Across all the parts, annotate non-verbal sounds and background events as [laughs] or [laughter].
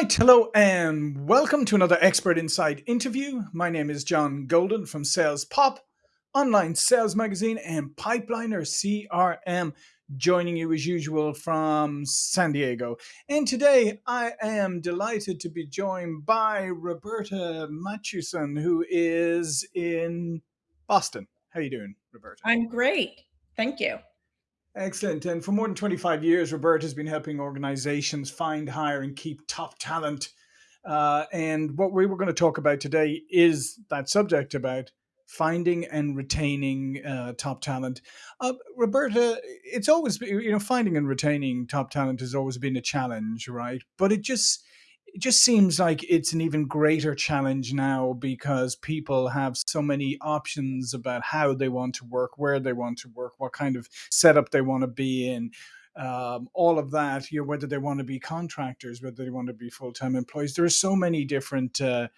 right, hello, and welcome to another Expert Insights interview. My name is John Golden from Sales Pop, online sales magazine, and Pipeliner CRM, joining you as usual from San Diego. And today I am delighted to be joined by Roberta Matuson, who is in Boston. How are you doing, Roberta? I'm great. Thank you. Excellent. And for more than 25 years, Roberta has been helping organizations find, hire, and keep top talent. Uh, and what we were going to talk about today is that subject about finding and retaining uh, top talent. Uh, Roberta, it's always, you know, finding and retaining top talent has always been a challenge, right? But it just, it just seems like it's an even greater challenge now because people have so many options about how they want to work, where they want to work, what kind of setup they want to be in. Um, all of that, you know, whether they want to be contractors, whether they want to be full-time employees. There are so many different uh,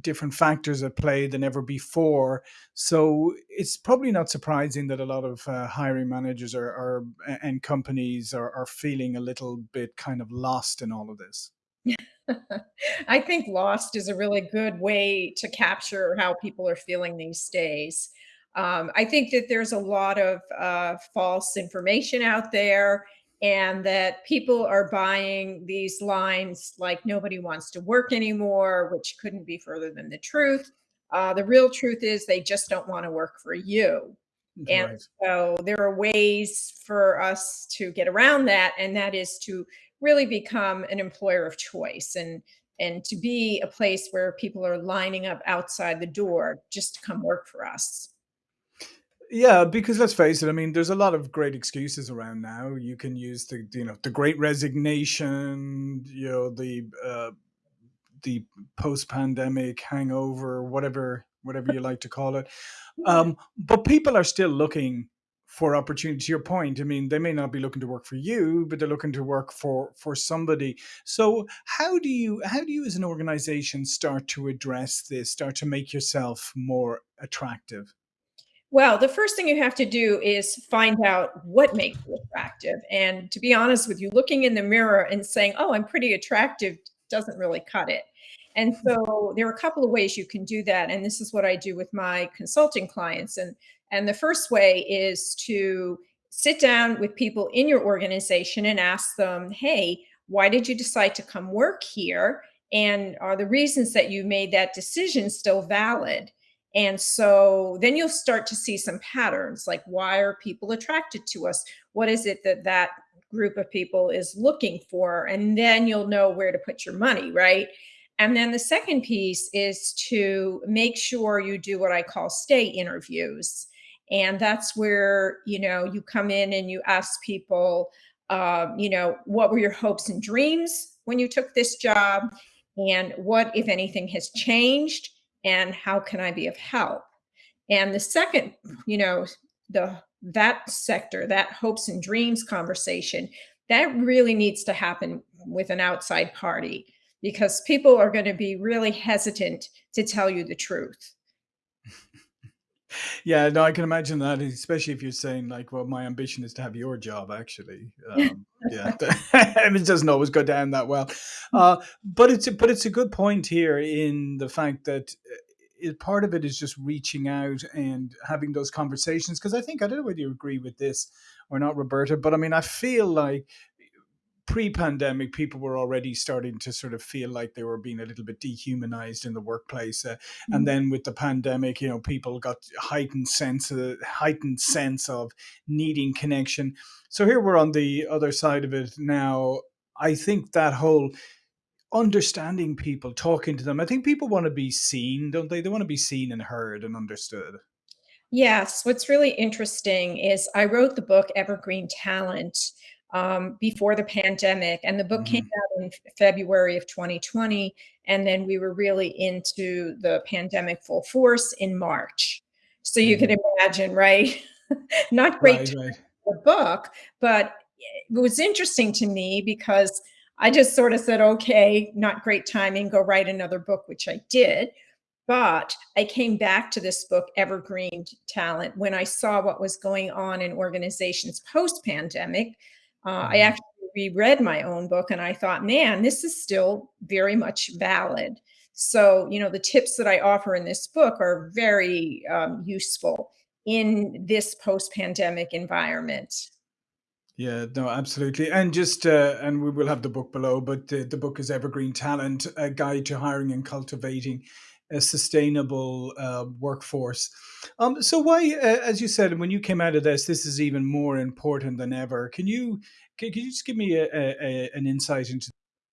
different factors at play than ever before. So it's probably not surprising that a lot of uh, hiring managers are, are and companies are, are feeling a little bit kind of lost in all of this. [laughs] I think lost is a really good way to capture how people are feeling these days. Um, I think that there's a lot of uh, false information out there and that people are buying these lines like nobody wants to work anymore, which couldn't be further than the truth. Uh, the real truth is they just don't want to work for you. And right. so there are ways for us to get around that, and that is to really become an employer of choice and and to be a place where people are lining up outside the door just to come work for us. Yeah, because let's face it, I mean, there's a lot of great excuses around now. You can use the, you know, the great resignation, you know, the, uh, the post-pandemic hangover, whatever, whatever you like to call it. [laughs] Um, but people are still looking for opportunity to your point i mean they may not be looking to work for you but they're looking to work for for somebody so how do you how do you as an organization start to address this start to make yourself more attractive well, the first thing you have to do is find out what makes you attractive. And to be honest with you, looking in the mirror and saying, oh, I'm pretty attractive doesn't really cut it. And hmm. so there are a couple of ways you can do that. And this is what I do with my consulting clients. And and the first way is to sit down with people in your organization and ask them, hey, why did you decide to come work here? And are the reasons that you made that decision still valid? And so then you'll start to see some patterns like why are people attracted to us? What is it that that group of people is looking for? And then you'll know where to put your money, right? And then the second piece is to make sure you do what I call stay interviews. And that's where, you know, you come in and you ask people, um, you know, what were your hopes and dreams when you took this job? And what, if anything, has changed? And how can I be of help? And the second, you know, the that sector, that hopes and dreams conversation, that really needs to happen with an outside party because people are going to be really hesitant to tell you the truth. [laughs] Yeah, no, I can imagine that, especially if you're saying like, "Well, my ambition is to have your job." Actually, um, yeah, [laughs] [laughs] it doesn't always go down that well. Uh, but it's a, but it's a good point here in the fact that uh, it, part of it is just reaching out and having those conversations. Because I think I don't know whether you agree with this or not, Roberta, but I mean, I feel like pre-pandemic people were already starting to sort of feel like they were being a little bit dehumanized in the workplace uh, mm-hmm. and then with the pandemic you know people got heightened sense of heightened sense of needing connection. So here we're on the other side of it now. I think that whole understanding people talking to them i think people want to be seen don't they? They want to be seen and heard and understood. Yes, what's really interesting is I wrote the book Evergreen Talent um, before the pandemic. And the book mm-hmm. came out in February of 2020. And then we were really into the pandemic full force in March. So you mm-hmm. can imagine, right? [laughs] Not great right, right. the book, but it was interesting to me because I just sort of said, okay, not great timing, go write another book, which I did. But I came back to this book, Evergreen Talent, when I saw what was going on in organizations post pandemic uh, I mm-hmm. actually reread my own book and I thought, man, this is still very much valid. So, you know, the tips that I offer in this book are very um, useful in this post-pandemic environment. Yeah, no, absolutely. And just, uh, and we will have the book below, but the, the book is Evergreen Talent, a guide to hiring and cultivating a sustainable uh, workforce. Um, so why, as you said, when you came out of this, this is even more important than ever. Can you, can, can you just give me a, a, an insight into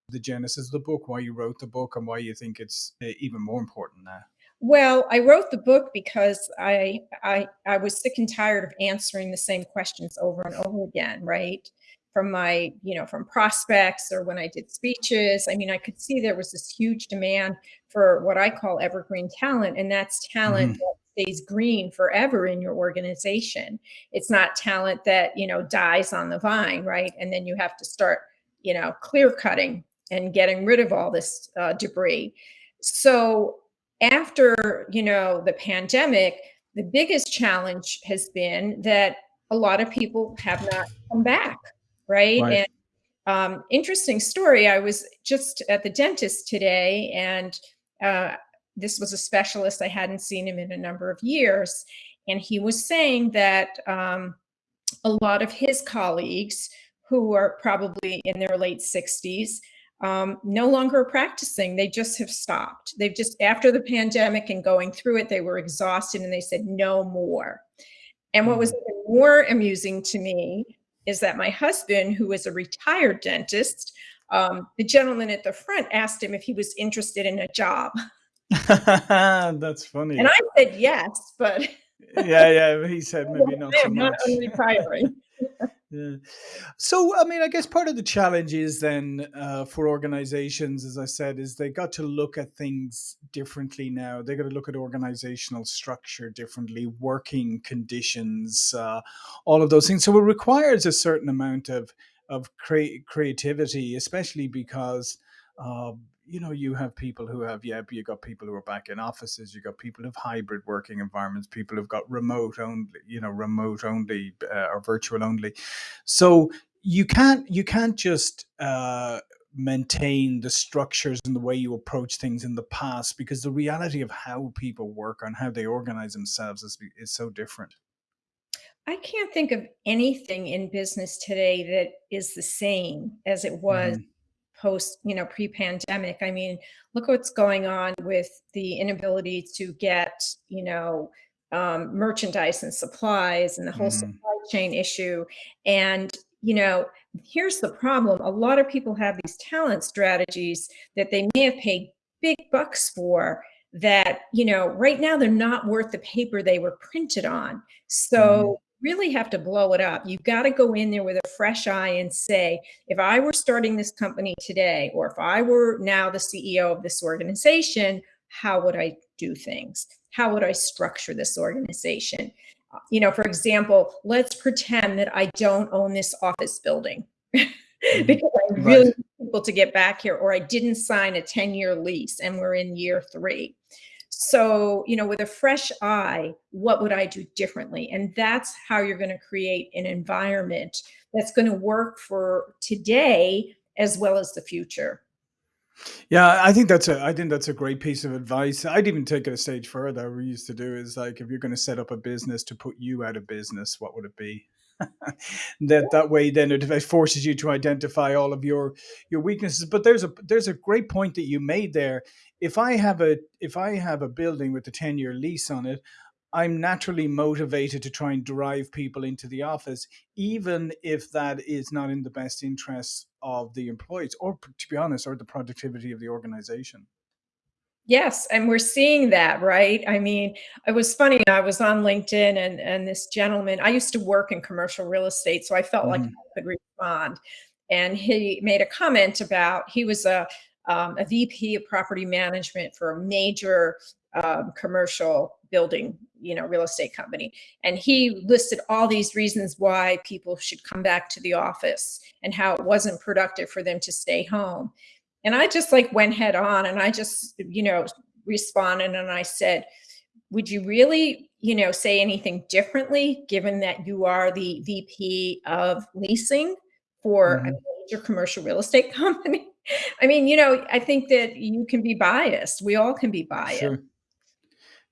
the genesis of the book, why you wrote the book and why you think it's uh, even more important now? Well, I wrote the book because I I I was sick and tired of answering the same questions over and over again, right? From my, you know, from prospects or when I did speeches. I mean, I could see there was this huge demand for what I call evergreen talent, and that's talent hmm that stays green forever in your organization. It's not talent that, you know, dies on the vine, right? And then you have to start, you know, clear cutting and getting rid of all this uh, debris. So after, you know, the pandemic, the biggest challenge has been that a lot of people have not come back, right? Right. And um, interesting story. I was just at the dentist today, and uh, this was a specialist. I hadn't seen him in a number of years, and he was saying that um, a lot of his colleagues, who are probably in their late 60s, um, no longer practicing. They just have stopped. They've just, after the pandemic and going through it, they were exhausted and they said, no more. And what was Mhm. even more amusing to me is that my husband, who is a retired dentist, um, the gentleman at the front asked him if he was interested in a job. [laughs] That's funny. And. I said yes, but Yeah, yeah. He said [laughs] maybe not so am not much. Yeah. So, I mean, I guess part of the challenge is then uh, for organizations, as I said, is they got to look at things differently now. They got to look at organizational structure differently, working conditions, uh, all of those things. So, it requires a certain amount of of crea- creativity, especially because. Uh, you know, you have people who have, yeah, you got people who are back in offices, you got people who have hybrid working environments, people who've got remote only, you know, remote only uh, or virtual only so you can't you can't just uh, maintain the structures and the way you approach things in the past because the reality of how people work and how they organize themselves is, is so different. I can't think of anything in business today that is the same as it was hmm post, you know, pre-pandemic. I mean, look what's going on with the inability to get, you know, um, merchandise and supplies and the whole hmm supply chain issue. And, you know, here's the problem. A lot of people have these talent strategies that they may have paid big bucks for that, you know, right now they're not worth the paper they were printed on. So really have to blow it up. You've got to go in there with a fresh eye and say, if I were starting this company today, or if I were now the CEO of this organization, how would I do things? How would I structure this organization? Uh, You know, for example, let's pretend that I don't own this office building [laughs] hmm because I really Right. people to get back here, or I didn't sign a 10-year lease and we're in year three. So, you know, with a fresh eye, what would I do differently? And that's how you're going to create an environment that's going to work for today as well as the future. Yeah, I think that's a I think that's a great piece of advice. I'd even take it a stage further. We used to do is like if you're going to set up a business to put you out of business, what would it be? [laughs] that that way then it forces you to identify all of your your weaknesses but there's a there's a great point that you made there if i have a if i have a building with a 10 year lease on it i'm naturally motivated to try and drive people into the office even if that is not in the best interests of the employees or to be honest or the productivity of the organization Yes, and we're seeing that, right? I mean, it was funny, I was on LinkedIn and and this gentleman I used to work in commercial real estate, so I felt like hmm I could respond. And he made a comment about he was a um, a VP of property management for a major um, commercial building, you know, real estate company. And he listed all these reasons why people should come back to the office and how it wasn't productive for them to stay home. And I just like went head on and I just, you know, responded and I said, would you really, you know, say anything differently given that you are the VP of leasing for a hmm major commercial real estate [laughs] company. [laughs] I mean, you know, I think that you can be biased. We all can be biased. Sure.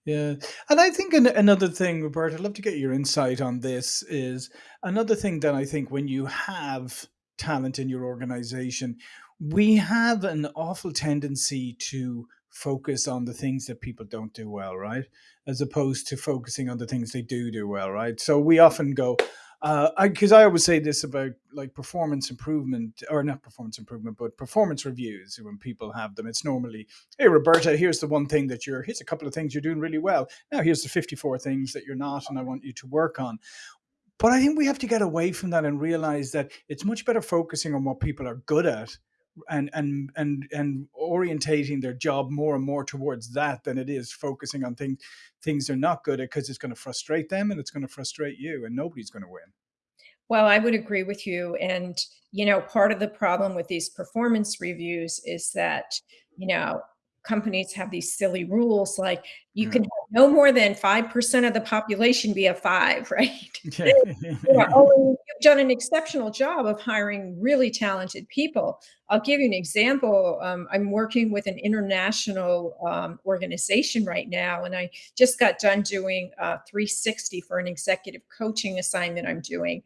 Yeah, and I think an, another thing, Roberta, I'd love to get your insight on this. Is another thing that I think when you have talent in your organization, we have an awful tendency to focus on the things that people don't do well, right? As opposed to focusing on the things they do do well, right? So we often go, uh, I because I always say this about like performance improvement or not performance improvement, but performance reviews when people have them. It's normally, hey Roberta, here's the one thing that you're here's a couple of things you're doing really well. Now here's the 54 things that you're not, and I want you to work on. But I think we have to get away from that and realize that it's much better focusing on what people are good at and and and and orientating their job more and more towards that than it is focusing on things things they're not good at because it's going to frustrate them and it's going to frustrate you and nobody's going to win. Well, I would agree with you. And, you know, part of the problem with these performance reviews is that, you know, companies have these silly rules like you Yeah. can have no more than 5% of the population be a five, [laughs] right? [laughs] Yeah. Oh, and you've done an exceptional job of hiring really talented people. I'll give you an example. Um, I'm working with an international um, organization right now, and I just got done doing uh, 360 for an executive coaching assignment I'm doing.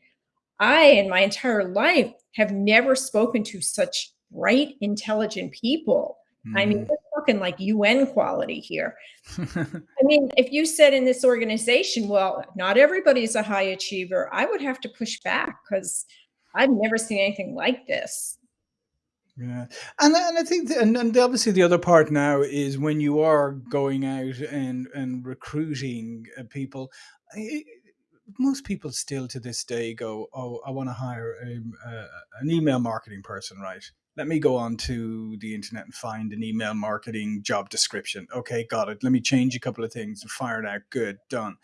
I, in my entire life, have never spoken to such bright, intelligent people. I mean, Mhm. we're talking like UN quality here. [laughs] I mean, if you said in this organization, well, not everybody's a high achiever, I would have to push back because I've never seen anything like this. Yeah, and I- and I think, that, and, and obviously the other part now is when you are going out and and recruiting uh, people. I, most people still to this day go, "Oh, I want to hire a, uh, an email marketing person." Right? Let me go on to the internet and find an email marketing job description. Okay, got it. Let me change a couple of things and fire it out. Good, done.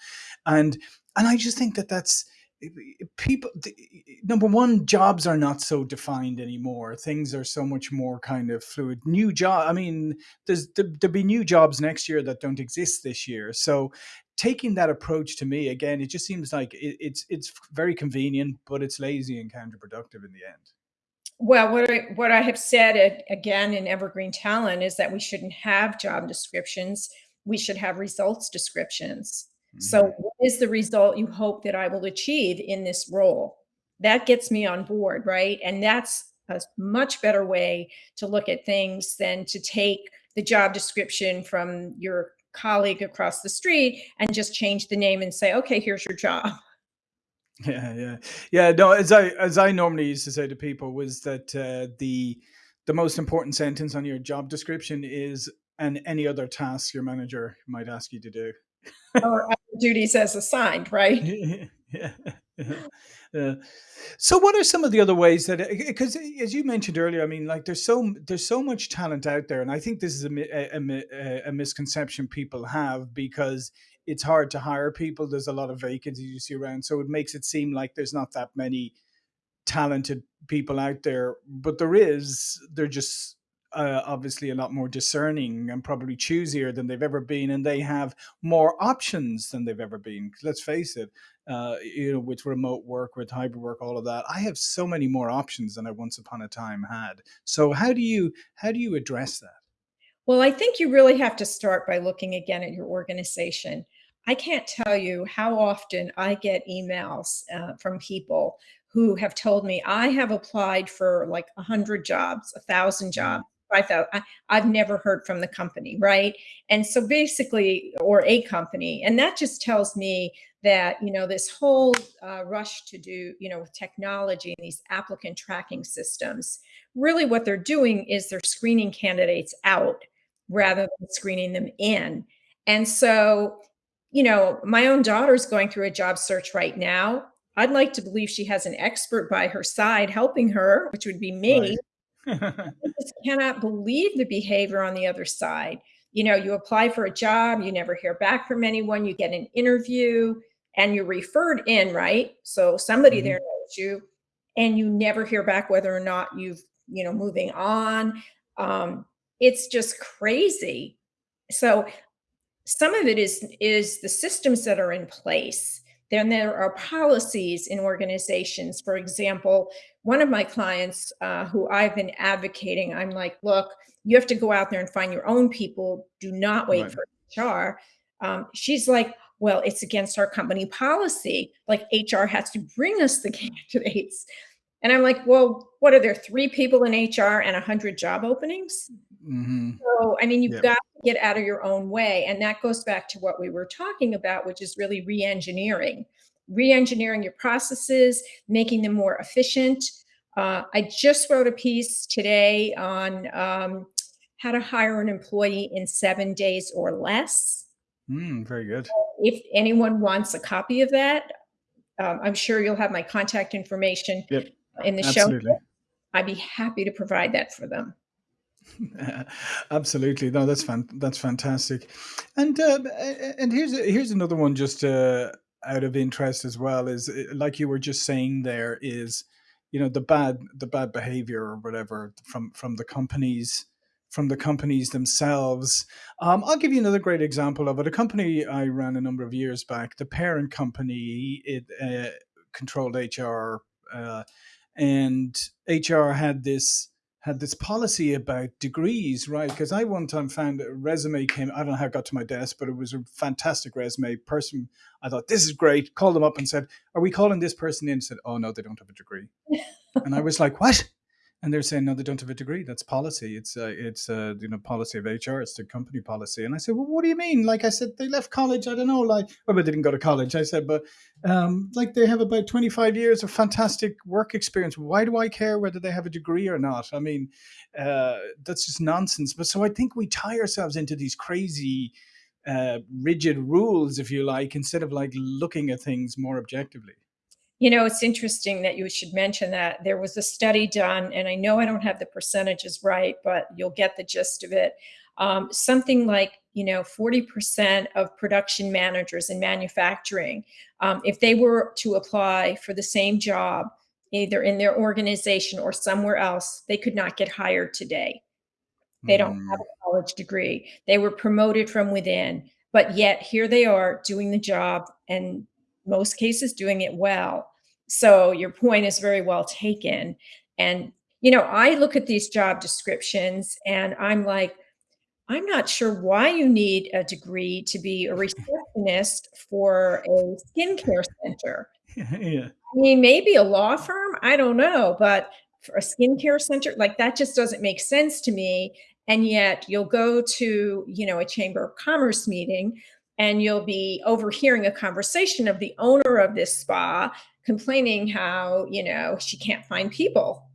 And and I just think that that's eh, eh, people eh, number one jobs are not so defined anymore things are so much more kind of fluid new job i mean there's there, there'll be new jobs next year that don't exist this year so taking that approach to me again it just seems like it, it's it's very convenient but it's lazy and counterproductive in the end Well, what I what I have said a- again in Evergreen Talent is that we shouldn't have job descriptions. We should have results descriptions. So, Mhm. what is the result you hope that I will achieve in this role? That gets me on board, right? And that's a much better way to look at things than to take the job description from your colleague across the street and just change the name and say, okay, here's your job. [laughs] Yeah, yeah, yeah. No, as I as I normally used to say to people was that uh, the the most important sentence on your job description is and any other tasks your manager might ask you to do. Or duties as assigned, right? [laughs] yeah, yeah. So, what are some of the other ways that? Because as you mentioned earlier, I mean, like there's so there's so much talent out there, and I think this is a a, a a- a misconception people have because it's hard to hire people. There's a lot of vacancies you see around, so it makes it seem like there's not that many talented people out there, but there is. They're just uh, obviously a lot more discerning and probably choosier than they've ever been, and they have more options than they've ever been. Let's face it, uh, you know, with remote work, with hybrid work, all of that, I have so many more options than I once upon a time had. So how do you how do you address that? Well, I think you really have to start by looking again at your organization. I can't tell you how often I get emails uh, from people who have told me I have applied for like a hundred jobs, a thousand Mm, jobs, five thousand. I, I've never heard from the company, right? And so basically, or a company, and that just tells me that you know this whole uh, rush to do you know with technology and these applicant tracking systems really what they're doing is they're screening candidates out rather than screening them in. And so, you know, my own daughter's going through a job search right now. I'd like to believe she has an expert by her side helping her, which would be right. me. [laughs] I [laughs] just cannot believe the behavior on the other side. You know, you apply for a job, you never hear back from anyone, you get an interview, and you're referred in, right? So somebody there Mhm. knows you, and you never hear back whether or not you've, you know, moving on. Um, it's just crazy. So some of it is is the systems that are in place then there are policies in organizations. For example, one of my clients uh, who I've been advocating, I'm like, look, you have to go out there and find your own people. Do not wait Right. for HR. Um, she's like, well, it's against our company policy. Like HR has to bring us the [laughs] candidates. And I'm like, well, what are there three people in HR and 100 job openings? hmm So, I mean, you've Yep. got to get out of your own way. And that goes back to what we were talking about, which is really re engineering, re engineering your processes, making them more efficient. Uh, I just wrote a piece today on um, how to hire an employee in seven days or less. Mm, very good. If anyone wants a copy of that, um, I'm sure you'll have my contact information Yep. In the show. I'd be happy to provide that for them. [laughs] Absolutely. No, that's fan that's fantastic. And uh, and here's here's another one just uh, out of interest as well is uh, like you were just saying there is you know the bad the bad behavior or whatever from from the companies from the companies themselves. Um, I'll give you another great example of it. A company I ran a number of years back, the parent company, it uh, controlled HR, uh, and HR had this had this policy about degrees, right? Because I one time found a resume came, I don't know how it got to my desk, but it was a fantastic resume. Person, I thought this is great. Called them up and said, "Are we calling this person in?" Said, "Oh no, they don't have a degree." And I was like, "What?" And they're saying, "No, they don't have a degree. That's policy. It's uh, it's uh, you know policy of HR. It's the company policy." And I said, "Well, what do you mean?" Like I said, they left college. I don't know. Like, well, they didn't go to college. I said, but um, like they have about 25 years of fantastic work experience. Why do I care whether they have a degree or not? I mean, uh, that's just nonsense. But so I think we tie ourselves into these crazy, uh, rigid rules, if you like, instead of like looking at things more objectively. You know, it's interesting that you should mention that. There was a study done, and I know I don't have the percentages right, but you'll get the gist of it. Um, something like, you know, 40% of production managers in manufacturing, um, if they were to apply for the same job, either in their organization or somewhere else, they could not get hired today. They don't have Mm, a college degree. They were promoted from within, but yet here they are doing the job and most cases doing it well. So your point is very well taken. And you know, I look at these job descriptions and I'm like, I'm not sure why you need a degree to be a receptionist for a skincare center. [laughs] yeah. I mean, maybe a law firm, I don't know, but for a skincare center, like that just doesn't make sense to me. And yet you'll go to, you know, a chamber of commerce meeting and you'll be overhearing a conversation of the owner of this spa complaining how, you know, she can't find people.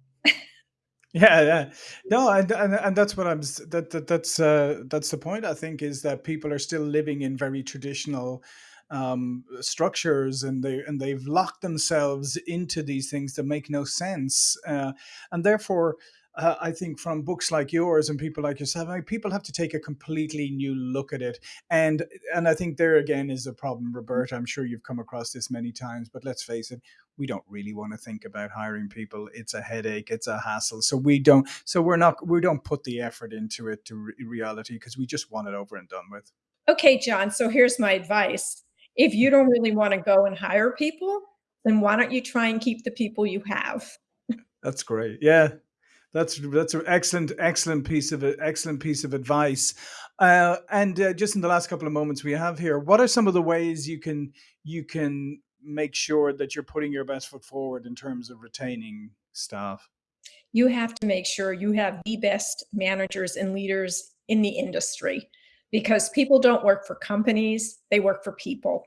Yeah, yeah. No, and and, and that's what I'm that, that that's uh that's the point I think is that people are still living in very traditional um structures and they and they've locked themselves into these things that make no sense. Uh and therefore uh, I think from books like yours and people like yourself, people have to take a completely new look at it. And and I think there again is a problem, Roberta. I'm sure you've come across this many times, but let's face it, we don't really want to think about hiring people it's a headache it's a hassle so we don't so we're not we don't put the effort into it to re- reality because we just want it over and done with Okay, John, so here's my advice. If you don't really want to go and hire people, then why don't you try and keep the people you have? that's great yeah that's that's an excellent excellent piece of excellent piece of advice uh, and uh, just in the last couple of moments we have here what are some of the ways you can you can make sure that you're putting your best foot forward in terms of retaining staff You have to make sure you have the best managers and leaders in the industry because people don't work for companies, they work for people.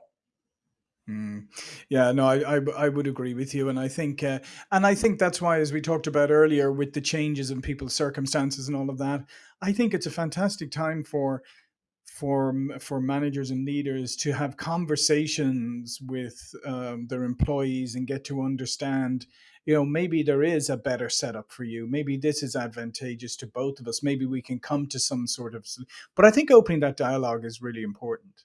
Mm. Yeah, no, I, I I would agree with you, and I think uh, and I think that's why, as we talked about earlier, with the changes in people's circumstances and all of that, I think it's a fantastic time for for for managers and leaders to have conversations with um, their employees and get to understand. You know, maybe there is a better setup for you. Maybe this is advantageous to both of us. Maybe we can come to some sort of. But I think opening that dialogue is really important.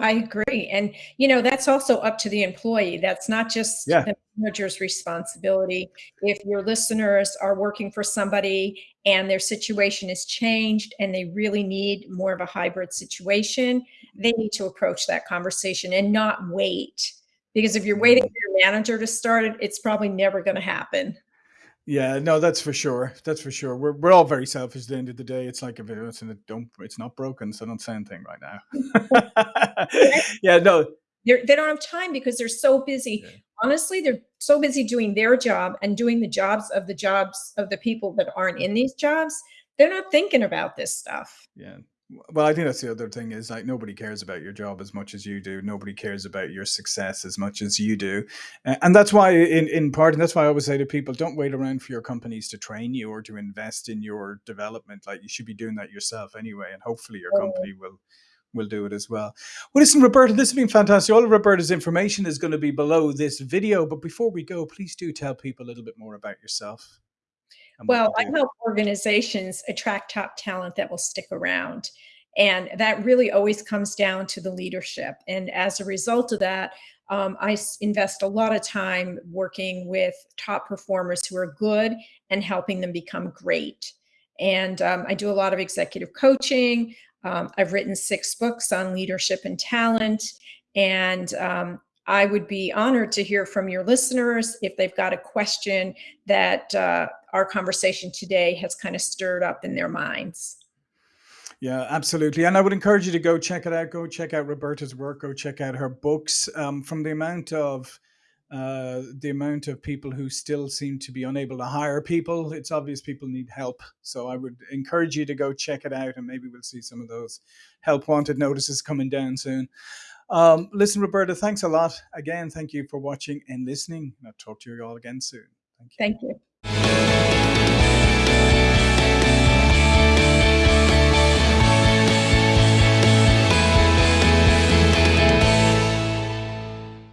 I agree. And, you know, that's also up to the employee. That's not just Yeah. the manager's responsibility. If your listeners are working for somebody and their situation is changed and they really need more of a hybrid situation, they need to approach that conversation and not wait Because if you're waiting mm. for your manager to start it, it's probably never going to happen. Yeah, no, that's for sure. That's for sure. We're we're all very selfish at the end of the day. It's like if it's in a don't it's not broken, so don't say anything right now. [laughs] yeah, no. They're, they don't have time because they're so busy. Yeah. Honestly, they're so busy doing their job and doing the jobs of the jobs of the people that aren't in these jobs. They're not thinking about this stuff. Yeah, well, I think that's the other thing is like nobody cares about your job as much as you do. Nobody cares about your success as much as you do, and that's why, in in part, and that's why I always say to people, don't wait around for your companies to train you or to invest in your development. Like you should be doing that yourself anyway, and hopefully your company will will do it as well. Well, listen, Roberta, this has been fantastic. All of Roberta's information is going to be below this video, but before we go, please do tell people a little bit more about yourself. Well, I help organizations attract top talent that will stick around. And that really always comes down to the leadership. And as a result of that, um, I invest a lot of time working with top performers who are good and helping them become great. And um, I do a lot of executive coaching. Um, I've written six books on leadership and talent. And um, I would be honored to hear from your listeners if they've got a question that uh, our conversation today has kind of stirred up in their minds. Yeah, absolutely. And I would encourage you to go check it out. Go check out Roberta's work. Go check out her books. Um, from the amount of uh, the amount of people who still seem to be unable to hire people, it's obvious people need help. So I would encourage you to go check it out, and maybe we'll see some of those help wanted notices coming down soon. Um, listen, Roberta, thanks a lot. Again, thank you for watching and listening. I'll talk to you all again soon. Thank you. Thank you.